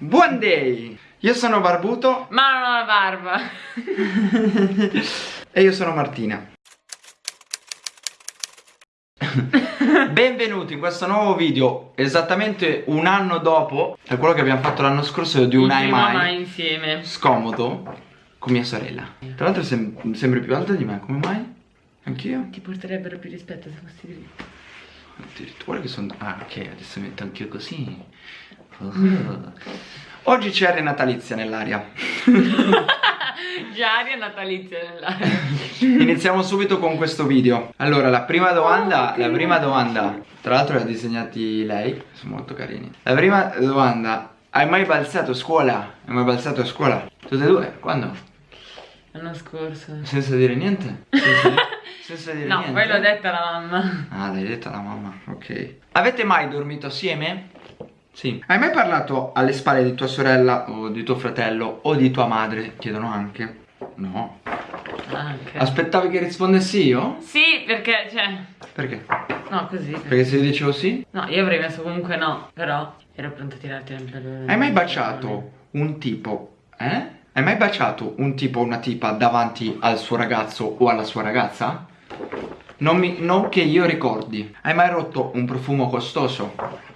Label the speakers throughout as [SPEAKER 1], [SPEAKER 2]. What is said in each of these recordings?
[SPEAKER 1] Buon day! Io sono Barbuto
[SPEAKER 2] Ma non ho la barba
[SPEAKER 1] e io sono Martina Benvenuti in questo nuovo video Esattamente un anno dopo È quello che abbiamo fatto l'anno scorso di un
[SPEAKER 2] ai
[SPEAKER 1] mai
[SPEAKER 2] mai insieme
[SPEAKER 1] Scomodo Con mia sorella Tra l'altro sem sembri più alta di me, come mai? Anch'io?
[SPEAKER 2] Ti porterebbero più rispetto se fossi dritto
[SPEAKER 1] Addirittura che sono... Ah ok, adesso metto anch'io così uh. Oggi c'è aria natalizia nell'aria
[SPEAKER 2] Già aria natalizia nell'aria
[SPEAKER 1] Iniziamo subito con questo video Allora la prima domanda La prima domanda Tra l'altro li ha disegnati lei Sono molto carini La prima domanda Hai mai balzato a scuola? Hai mai balzato a scuola? Tutte e due? Quando?
[SPEAKER 2] L'anno scorso
[SPEAKER 1] Senza dire niente? Senza, di senza dire
[SPEAKER 2] No,
[SPEAKER 1] niente?
[SPEAKER 2] poi l'ho detta alla mamma
[SPEAKER 1] Ah l'hai detta alla mamma Ok Avete mai dormito assieme? Sì Hai mai parlato alle spalle di tua sorella O di tuo fratello O di tua madre? Chiedono anche No
[SPEAKER 2] ok
[SPEAKER 1] Aspettavi che rispondessi io?
[SPEAKER 2] Sì, perché, cioè
[SPEAKER 1] Perché?
[SPEAKER 2] No, così
[SPEAKER 1] Perché se io dicevo sì?
[SPEAKER 2] No, io avrei messo comunque no Però ero pronta a tirarti nel pelo
[SPEAKER 1] Hai mai baciato un tipo? Eh? Hai mai baciato un tipo o una tipa davanti al suo ragazzo o alla sua ragazza? Non, mi, non che io ricordi Hai mai rotto un profumo costoso?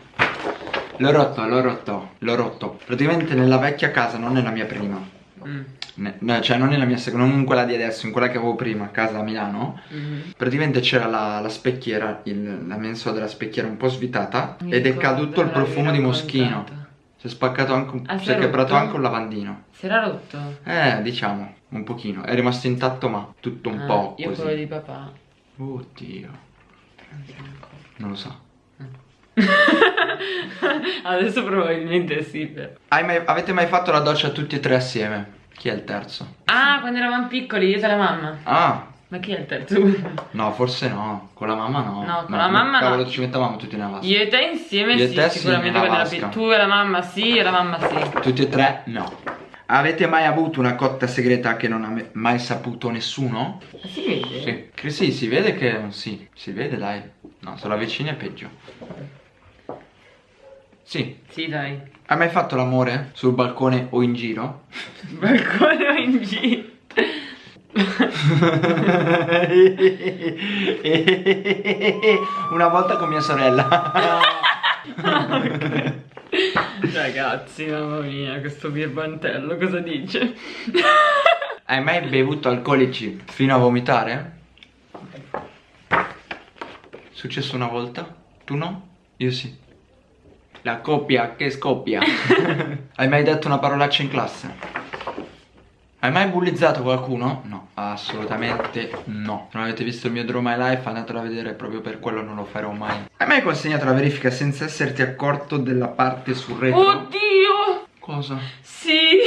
[SPEAKER 1] L'ho rotto, l'ho rotto, l'ho rotto. Praticamente nella vecchia casa, non nella mia prima.
[SPEAKER 2] Mm.
[SPEAKER 1] Ne- no, Cioè non nella mia seconda, non in quella di adesso, in quella che avevo prima, a casa a Milano.
[SPEAKER 2] Mm.
[SPEAKER 1] Praticamente c'era la, la specchiera, il- la mensola della specchiera un po' svitata
[SPEAKER 2] Mi
[SPEAKER 1] Ed è caduto il profumo di moschino. Si è spaccato anche un,
[SPEAKER 2] Ah,
[SPEAKER 1] si è quebrato anche un lavandino.
[SPEAKER 2] Si era rotto?
[SPEAKER 1] Eh, diciamo, un pochino. È rimasto intatto ma tutto un
[SPEAKER 2] Ah,
[SPEAKER 1] po'
[SPEAKER 2] Io
[SPEAKER 1] così.
[SPEAKER 2] quello di papà.
[SPEAKER 1] Oddio,
[SPEAKER 2] non
[SPEAKER 1] lo so
[SPEAKER 2] Adesso probabilmente sì però.
[SPEAKER 1] Mai- Avete mai fatto la doccia tutti e tre assieme? Chi è il terzo?
[SPEAKER 2] Ah, quando eravamo piccoli, io e la mamma
[SPEAKER 1] Ah,
[SPEAKER 2] Ma chi è il terzo?
[SPEAKER 1] no, forse no Con la mamma no
[SPEAKER 2] No, con
[SPEAKER 1] Ma
[SPEAKER 2] la mamma no.
[SPEAKER 1] cavolo ci mettevamo tutti nella vasca
[SPEAKER 2] Io e te insieme
[SPEAKER 1] Io
[SPEAKER 2] sì,
[SPEAKER 1] te
[SPEAKER 2] sicuramente
[SPEAKER 1] vasca.
[SPEAKER 2] più Tu e la mamma sì, e la mamma sì
[SPEAKER 1] Tutti e tre no Avete mai avuto una cotta segreta che non ha mai saputo nessuno?
[SPEAKER 2] Si vede?
[SPEAKER 1] Sì, che sì, si vede che sì, si vede dai. No, se la avvicini è peggio. Sì.
[SPEAKER 2] Sì, dai
[SPEAKER 1] Hai mai fatto l'amore sul balcone o in giro?
[SPEAKER 2] Balcone o in giro
[SPEAKER 1] Una volta con mia sorella.
[SPEAKER 2] Ragazzi, mamma mia, questo birbantello cosa dice?
[SPEAKER 1] Hai mai bevuto alcolici fino a vomitare? Successo una volta? Tu no? Io sì. La coppia che scoppia. Hai mai detto una parolaccia in classe? Hai mai bullizzato qualcuno? No, assolutamente no. Se non avete visto il mio Draw My Life andatelo a vedere, proprio per quello non lo farò mai. Hai mai consegnato la verifica senza esserti accorto della parte sul retro?
[SPEAKER 2] Oddio!
[SPEAKER 1] Cosa?
[SPEAKER 2] Sì!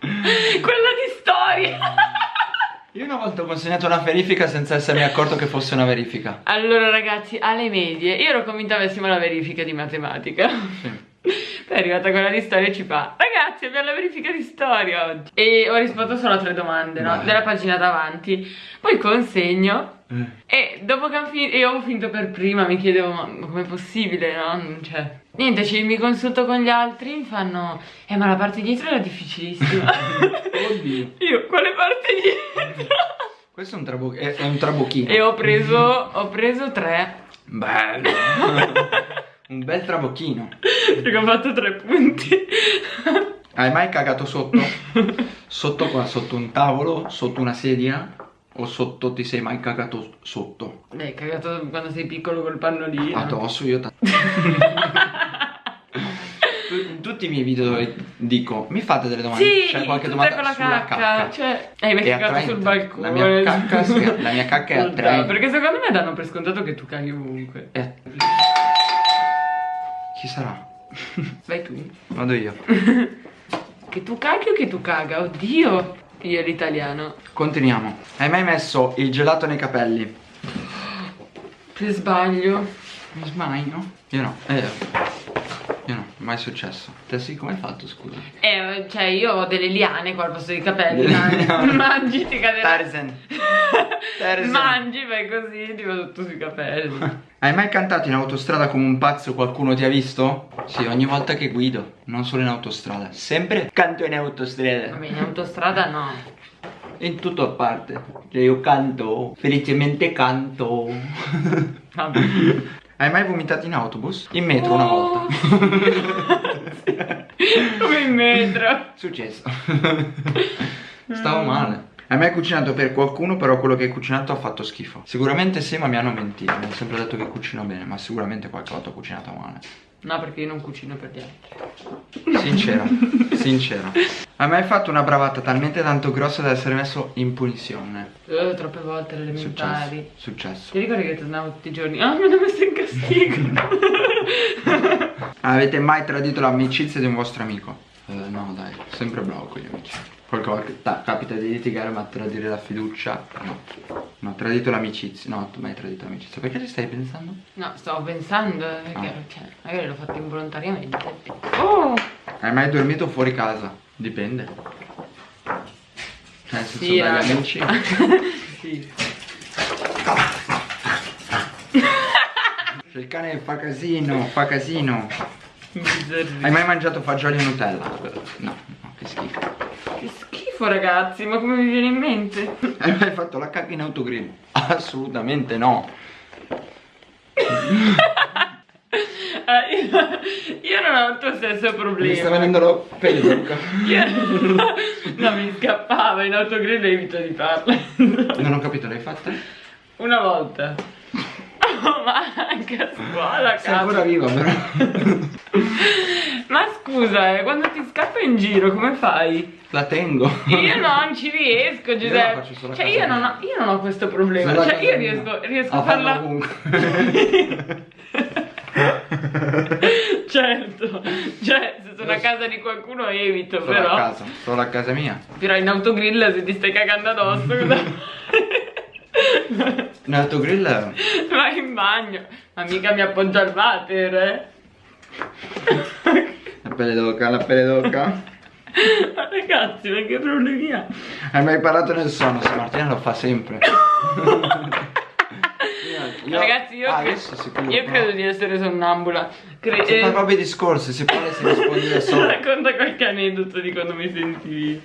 [SPEAKER 2] Quella di storia!
[SPEAKER 1] Io una volta ho consegnato una verifica senza essermi accorto che fosse una verifica.
[SPEAKER 2] Allora ragazzi, alle medie, io ero convinta avessimo la verifica di matematica
[SPEAKER 1] Sì.
[SPEAKER 2] Poi è arrivata quella di storia e ci fa Ragazzi abbiamo la verifica di storia oggi E ho risposto solo a tre domande, no?
[SPEAKER 1] Beh.
[SPEAKER 2] Della pagina davanti Poi consegno
[SPEAKER 1] Eh.
[SPEAKER 2] E dopo che ho finito, io avevo finito per prima Mi chiedevo ma com'è possibile, no? Cioè Niente, ci, mi consulto con gli altri Mi fanno Eh ma la parte dietro era difficilissima
[SPEAKER 1] Oddio.
[SPEAKER 2] Io, quale parte dietro?
[SPEAKER 1] Questo è un, trabo- è, è un trabocchino.
[SPEAKER 2] e ho preso, ho preso tre
[SPEAKER 1] Bello. un bel trabocchino.
[SPEAKER 2] Perché ho fatto tre punti
[SPEAKER 1] Hai mai cagato sotto? Sotto qua, sotto un tavolo, sotto una sedia? O sotto ti sei mai cagato sotto?
[SPEAKER 2] Beh, cagato quando sei piccolo col pannolino.
[SPEAKER 1] Addosso io tanto. in tutti i miei video dove dico mi fate delle domande
[SPEAKER 2] Sì,
[SPEAKER 1] c'è qualche domanda
[SPEAKER 2] con la
[SPEAKER 1] sulla
[SPEAKER 2] cacca.
[SPEAKER 1] cacca,
[SPEAKER 2] Cioè, hai mai
[SPEAKER 1] È
[SPEAKER 2] cagato sul balcone.
[SPEAKER 1] La mia cacca la mia cacca è attraente.
[SPEAKER 2] Perché secondo me danno per scontato che tu caghi ovunque.
[SPEAKER 1] Eh. Chi sarà?
[SPEAKER 2] Vai tu.
[SPEAKER 1] vado io
[SPEAKER 2] Che tu caghi o che tu caga? Oddio. Io l'italiano.
[SPEAKER 1] continuiamo hai mai messo il gelato nei capelli?
[SPEAKER 2] Per sbaglio.
[SPEAKER 1] mi sbaglio? io no eh. Io no, mai successo. Te sì, come hai fatto, scusa?
[SPEAKER 2] Eh, cioè io ho delle liane qua al posto dei capelli, mangi ti caderà.
[SPEAKER 1] Tarzan. Tarzan.
[SPEAKER 2] Mangi, fai così, ti va tutto sui capelli.
[SPEAKER 1] Hai mai cantato in autostrada come un pazzo qualcuno ti ha visto? Sì, ogni volta che guido, non solo in autostrada. Sempre canto in autostrada.
[SPEAKER 2] Vabbè, in autostrada no.
[SPEAKER 1] In tutto a parte. Cioè, Io canto, felicemente canto.
[SPEAKER 2] Vabbè.
[SPEAKER 1] Hai mai vomitato in autobus? In metro una
[SPEAKER 2] Oh.
[SPEAKER 1] volta.
[SPEAKER 2] Come in metro.
[SPEAKER 1] Successo. Stavo male. Hai mai cucinato per qualcuno, però quello che hai cucinato ha fatto schifo? Sicuramente sì, ma mi hanno mentito. Mi hanno sempre detto che cucino bene, ma sicuramente qualche volta ho cucinato male.
[SPEAKER 2] No, perché io non cucino per gli altri.
[SPEAKER 1] Sincero, sincero. Hai mai fatto una bravata talmente tanto grossa da essere messo in punizione?
[SPEAKER 2] Eh, troppe volte alle elementari.
[SPEAKER 1] Successo. Successo.
[SPEAKER 2] Ti ricordi che tornavo tutti i giorni? Ah, mi hanno messo in castigo.
[SPEAKER 1] Avete mai tradito l'amicizia di un vostro amico? Eh, no, dai, sempre bravo con gli amici. Qualche volta capita di litigare, ma tradire la fiducia? No. No, tradito l'amicizia. No, tu mai tradito l'amicizia. Perché ci stai pensando?
[SPEAKER 2] no, stavo pensando, eh, perché
[SPEAKER 1] Ah.
[SPEAKER 2] cioè, magari l'ho fatto involontariamente. Oh!
[SPEAKER 1] Hai mai dormito fuori casa? Dipende. Cioè, senso,
[SPEAKER 2] Sì,
[SPEAKER 1] dagli
[SPEAKER 2] raga.
[SPEAKER 1] amici.
[SPEAKER 2] sì.
[SPEAKER 1] Cioè, il cane fa casino, fa casino. Hai mai mangiato fagioli e Nutella? No, no, che schifo.
[SPEAKER 2] Che schifo, ragazzi, ma come mi viene in mente?
[SPEAKER 1] Hai mai fatto la cacca in autogrill? Assolutamente no.
[SPEAKER 2] Ah, io, io non ho il tuo stesso
[SPEAKER 1] Mi
[SPEAKER 2] problema.
[SPEAKER 1] sta venendo la pelle d'oca.
[SPEAKER 2] Io- no, mi scappava in autogrill e evito di farlo.
[SPEAKER 1] Non ho capito, l'hai fatta?
[SPEAKER 2] Una volta. Oh, ma anche a scuola,
[SPEAKER 1] Sei ancora
[SPEAKER 2] cazzo.
[SPEAKER 1] viva però.
[SPEAKER 2] Ma scusa, eh, quando ti scappa in giro, come fai?
[SPEAKER 1] La tengo.
[SPEAKER 2] Io non ci riesco,
[SPEAKER 1] Io
[SPEAKER 2] Giuseppe.
[SPEAKER 1] a
[SPEAKER 2] cioè, io non, ho, io non ho questo problema. Cioè, io riesco, riesco
[SPEAKER 1] a
[SPEAKER 2] a
[SPEAKER 1] farla
[SPEAKER 2] farla. certo, cioè, se sono a casa di qualcuno evito,
[SPEAKER 1] Solo
[SPEAKER 2] però.
[SPEAKER 1] a casa, solo a casa mia.
[SPEAKER 2] Però in autogrill se ti stai cagando addosso, cosa
[SPEAKER 1] In autogrill
[SPEAKER 2] Vai in bagno. Ma mica mi appoggia al water, eh.
[SPEAKER 1] la pelle d'oca, la pelle d'oca.
[SPEAKER 2] Ma ragazzi, ma che problemi ha?
[SPEAKER 1] Hai mai parlato nel sonno? Sì, Martina lo fa sempre. Io-
[SPEAKER 2] Ragazzi, io,
[SPEAKER 1] Ah,
[SPEAKER 2] cre-
[SPEAKER 1] adesso sicuro,
[SPEAKER 2] io credo di essere sonnambula. Cre-
[SPEAKER 1] Si fa
[SPEAKER 2] eh,
[SPEAKER 1] proprio i discorsi, si parla e si risponde da solo.
[SPEAKER 2] Racconta qualche aneddoto di quando mi sentivi.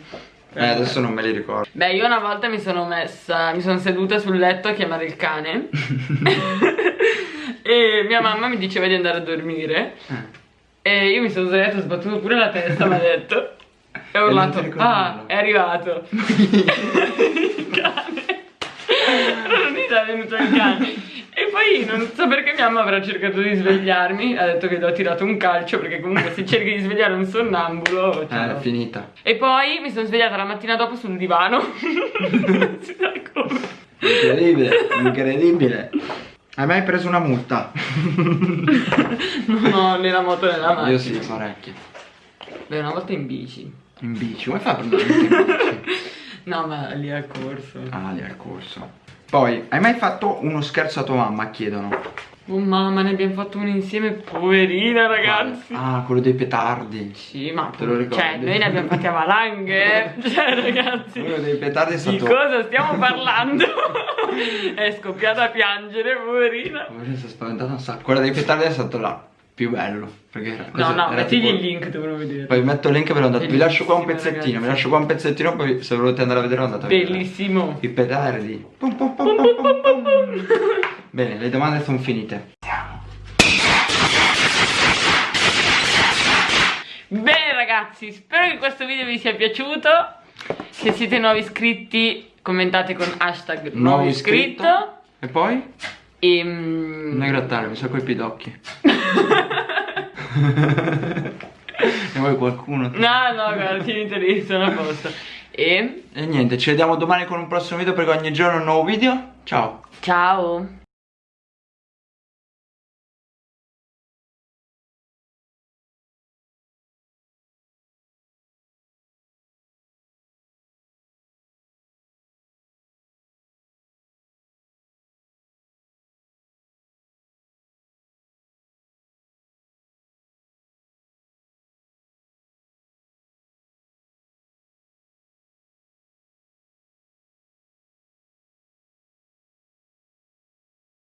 [SPEAKER 1] Eh, adesso non me li ricordo.
[SPEAKER 2] Beh, io una volta mi sono messa, mi sono seduta sul letto a chiamare il cane. e mia mamma mi diceva di andare a dormire.
[SPEAKER 1] Eh.
[SPEAKER 2] E io mi sono svegliata, ho sbattuto pure la testa, mi ha detto. E ho urlato, ah,
[SPEAKER 1] nulla."
[SPEAKER 2] è arrivato. il cane. Però non è venuto il cane. E poi non so perché mia mamma avrà cercato di svegliarmi, ha detto che gli ho tirato un calcio perché comunque se cerchi di svegliare un sonnambulo...
[SPEAKER 1] Eh,
[SPEAKER 2] cioè,
[SPEAKER 1] è finita.
[SPEAKER 2] e poi mi sono svegliata la mattina dopo sul divano. non si sa come.
[SPEAKER 1] Incredibile, incredibile. Hai mai preso una multa?
[SPEAKER 2] Non ho né la moto né la macchina.
[SPEAKER 1] Io sì, parecchie.
[SPEAKER 2] Beh, una volta in bici.
[SPEAKER 1] In bici, come fai a prendere in bici?
[SPEAKER 2] No, ma lì a corso.
[SPEAKER 1] Ah, lì al corso. Poi, hai mai fatto uno scherzo a tua mamma? Chiedono.
[SPEAKER 2] Oh mamma, ne abbiamo fatto uno insieme, poverina ragazzi.
[SPEAKER 1] Ah, quello dei petardi.
[SPEAKER 2] Sì, ma
[SPEAKER 1] Te lo ricordi?
[SPEAKER 2] Cioè, noi ne abbiamo fatti a valanghe. eh. Cioè, ragazzi.
[SPEAKER 1] Quello dei petardi è
[SPEAKER 2] Di
[SPEAKER 1] stato...
[SPEAKER 2] cosa stiamo parlando? è scoppiata a piangere, poverina.
[SPEAKER 1] Poverina, si è spaventata un sacco. Quella dei petardi è stato là. Più bello. Perché
[SPEAKER 2] No, no, mettigli
[SPEAKER 1] tipo-
[SPEAKER 2] il link, dovrò vedere.
[SPEAKER 1] Poi metto il link ve l'ho dato. Vi lascio qua un pezzettino, vi
[SPEAKER 2] ragazzi.
[SPEAKER 1] lascio qua un pezzettino, poi se volete andare a vedere andate a vedere.
[SPEAKER 2] Bellissimo.
[SPEAKER 1] I petardi. Pum, pum, pum. Bene, le domande sono finite.
[SPEAKER 2] Bene ragazzi, spero che questo video vi sia piaciuto. Se siete nuovi iscritti, commentate con hashtag nuovo iscritto.
[SPEAKER 1] E poi?
[SPEAKER 2] E,
[SPEAKER 1] Non
[SPEAKER 2] mm,
[SPEAKER 1] è grattare, mi sa coi pidocchi. ne vuoi qualcuno?
[SPEAKER 2] No, no, guarda, tieniti lì, sono a posto. E
[SPEAKER 1] E niente, ci vediamo domani con un prossimo video perché ogni giorno un nuovo video. Ciao!
[SPEAKER 2] ciao.